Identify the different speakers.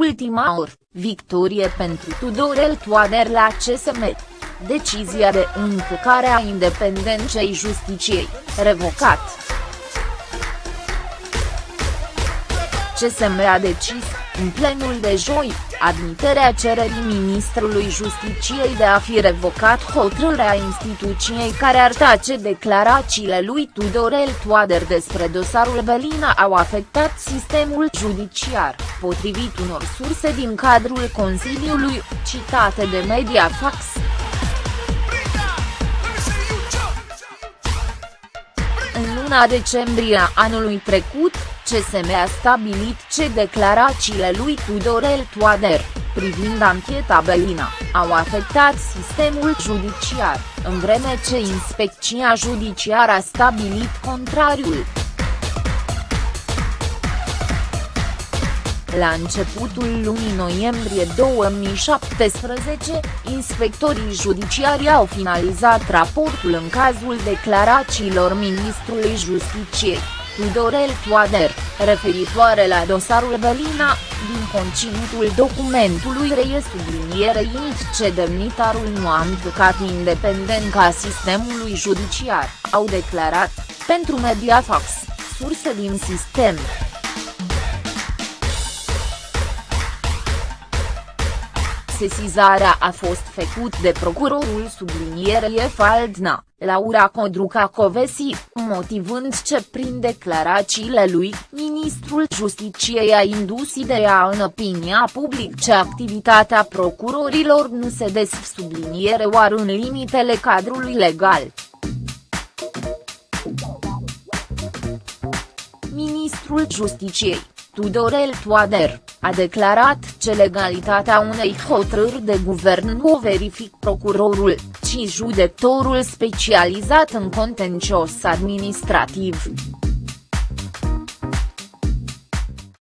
Speaker 1: ultima oră, victorie pentru Tudorel Toader la CSM. Decizia de încălcare a independenței justiciei, revocat. CSM a decis, în plenul de joi, admiterea cererii ministrului Justiciei de a fi revocat hotărârea instituției care ar tace declarațiile lui Tudorel Toader despre dosarul Belina au afectat sistemul judiciar, potrivit unor surse din cadrul Consiliului, citate de Mediafax. În luna decembrie a anului trecut, CSM a stabilit ce declarațiile lui Tudorel Toader, privind ancheta Belina, au afectat sistemul judiciar, în vreme ce inspecția judiciară a stabilit contrariul. La începutul lunii noiembrie 2017, inspectorii judiciari au finalizat raportul în cazul declarațiilor ministrului Justiciei. Tudorel Toader, referitoare la dosarul Belina, din conținutul documentului reies sublinierei ce demnitarul nu a încălcat independența sistemului judiciar, au declarat, pentru Mediafax, surse din sistem. Sesizarea a fost făcut de procurorul sublinierei Faldna, Laura Codruca Covesi, motivând ce prin declarațiile lui, ministrul Justiciei a indus ideea în opinia publică activitatea procurorilor nu se des subliniere oar în limitele cadrului legal. Ministrul Justiciei, Tudorel Toader, a declarat ce legalitatea unei hotărâri de guvern nu o verific procurorul, ci judecătorul specializat în contencios administrativ.